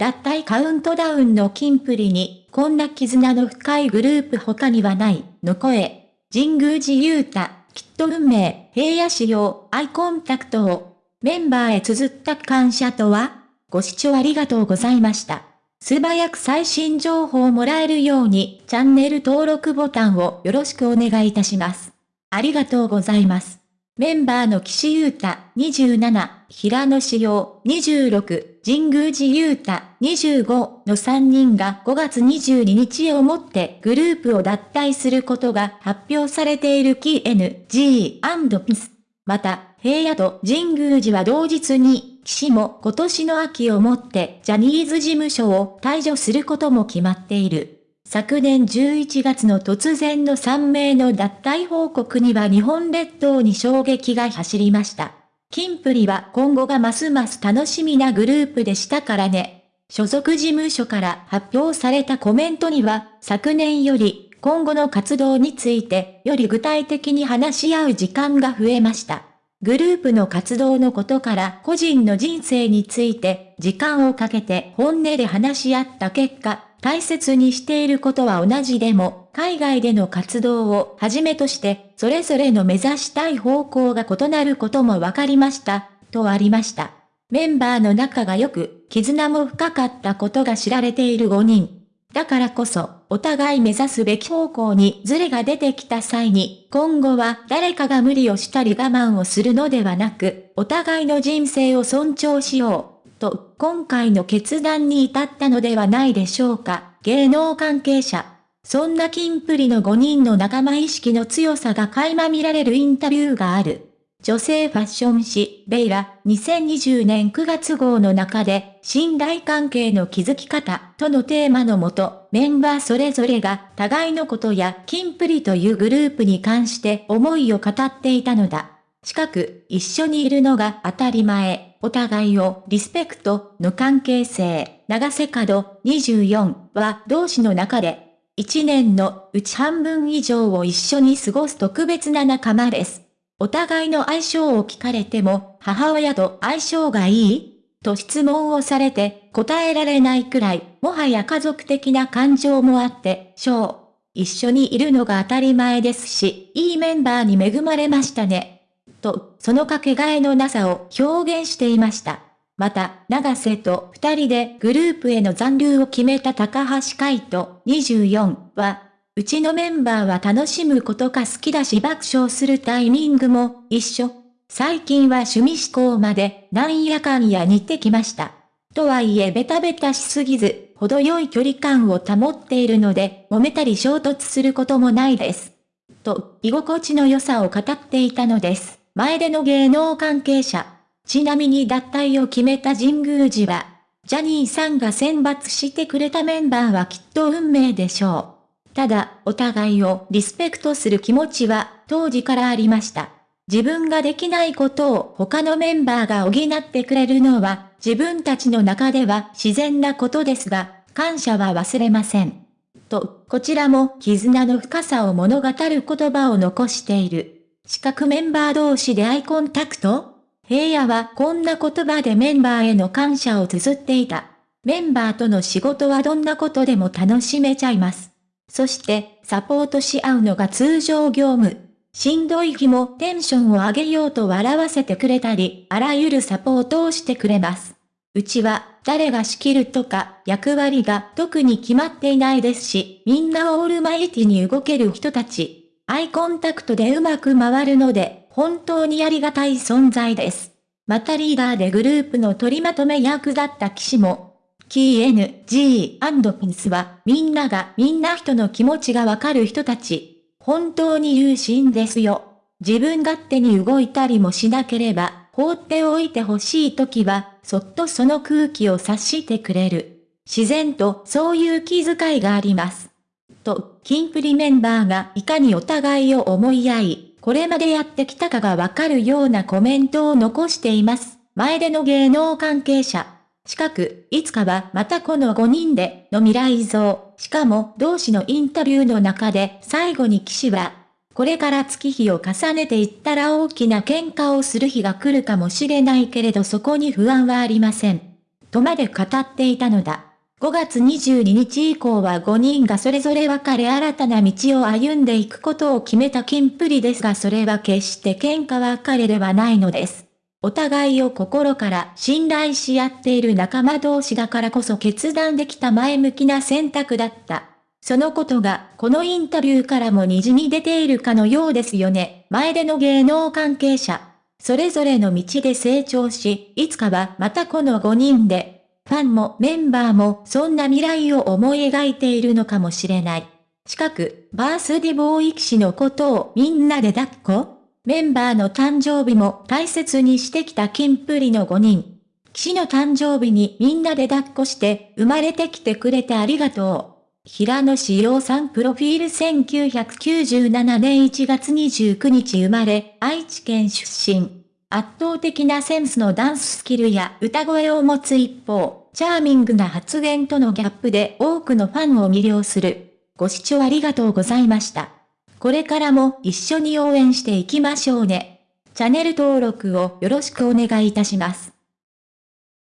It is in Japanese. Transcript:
脱退カウントダウンのキンプリに、こんな絆の深いグループ他にはない、の声。神宮寺勇太、きっと運命、平野仕様、アイコンタクトを、メンバーへ綴った感謝とはご視聴ありがとうございました。素早く最新情報をもらえるように、チャンネル登録ボタンをよろしくお願いいたします。ありがとうございます。メンバーの岸優太27、平野志陽26、神宮寺優太25の3人が5月22日をもってグループを脱退することが発表されている KNG&PIS。また、平野と神宮寺は同日に、岸も今年の秋をもってジャニーズ事務所を退場することも決まっている。昨年11月の突然の3名の脱退報告には日本列島に衝撃が走りました。キンプリは今後がますます楽しみなグループでしたからね。所属事務所から発表されたコメントには、昨年より今後の活動についてより具体的に話し合う時間が増えました。グループの活動のことから個人の人生について時間をかけて本音で話し合った結果、大切にしていることは同じでも、海外での活動をはじめとして、それぞれの目指したい方向が異なることも分かりました、とありました。メンバーの仲が良く、絆も深かったことが知られている5人。だからこそ、お互い目指すべき方向にズレが出てきた際に、今後は誰かが無理をしたり我慢をするのではなく、お互いの人生を尊重しよう。と、今回の決断に至ったのではないでしょうか、芸能関係者。そんなキンプリの5人の仲間意識の強さが垣間見られるインタビューがある。女性ファッション誌、ベイラ、2020年9月号の中で、信頼関係の築き方、とのテーマのもと、メンバーそれぞれが、互いのことや、キンプリというグループに関して思いを語っていたのだ。近く、一緒にいるのが当たり前。お互いをリスペクトの関係性、長瀬角24は同志の中で、一年のうち半分以上を一緒に過ごす特別な仲間です。お互いの相性を聞かれても、母親と相性がいいと質問をされて答えられないくらい、もはや家族的な感情もあって、しょう。一緒にいるのが当たり前ですし、いいメンバーに恵まれましたね。と、そのかけがえのなさを表現していました。また、長瀬と二人でグループへの残留を決めた高橋海人24は、うちのメンバーは楽しむことが好きだし爆笑するタイミングも一緒。最近は趣味思考までなんやかんや似てきました。とはいえベタベタしすぎず、程よい距離感を保っているので、揉めたり衝突することもないです。と、居心地の良さを語っていたのです。前での芸能関係者。ちなみに脱退を決めた神宮寺は、ジャニーさんが選抜してくれたメンバーはきっと運命でしょう。ただ、お互いをリスペクトする気持ちは当時からありました。自分ができないことを他のメンバーが補ってくれるのは自分たちの中では自然なことですが、感謝は忘れません。と、こちらも絆の深さを物語る言葉を残している。資格メンバー同士でアイコンタクト？平野はこんな言葉でメンバーへの感謝を綴っていた。メンバーとの仕事はどんなことでも楽しめちゃいます。そして、サポートし合うのが通常業務。しんどい日もテンションを上げようと笑わせてくれたり、あらゆるサポートをしてくれます。うちは、誰が仕切るとか、役割が特に決まっていないですし、みんなオールマイティに動ける人たち。アイコンタクトでうまく回るので、本当にありがたい存在です。またリーダーでグループの取りまとめ役だった騎士も、キー N、G& ピンスは、みんながみんな人の気持ちがわかる人たち。本当に優秀ですよ。自分勝手に動いたりもしなければ、放っておいてほしい時は、そっとその空気を察してくれる。自然とそういう気遣いがあります。と、キンプリメンバーがいかにお互いを思い合い、これまでやってきたかがわかるようなコメントを残しています。前での芸能関係者。近く、いつかはまたこの5人での未来像。しかも同志のインタビューの中で最後に騎士は、これから月日を重ねていったら大きな喧嘩をする日が来るかもしれないけれどそこに不安はありません。とまで語っていたのだ。5月22日以降は5人がそれぞれ別れ新たな道を歩んでいくことを決めたキンプリですがそれは決して喧嘩別れではないのです。お互いを心から信頼し合っている仲間同士だからこそ決断できた前向きな選択だった。そのことが、このインタビューからも虹に出ているかのようですよね。前での芸能関係者。それぞれの道で成長し、いつかはまたこの5人で、ファンもメンバーもそんな未来を思い描いているのかもしれない。近く、バースディボーイ騎士のことをみんなで抱っこ？メンバーの誕生日も大切にしてきたキンプリの5人。騎士の誕生日にみんなで抱っこして生まれてきてくれてありがとう。平野志陽さんプロフィール1997年1月29日生まれ、愛知県出身。圧倒的なセンスのダンススキルや歌声を持つ一方、チャーミングな発言とのギャップで多くのファンを魅了する。ご視聴ありがとうございました。これからも一緒に応援していきましょうね。チャンネル登録をよろしくお願いいたします。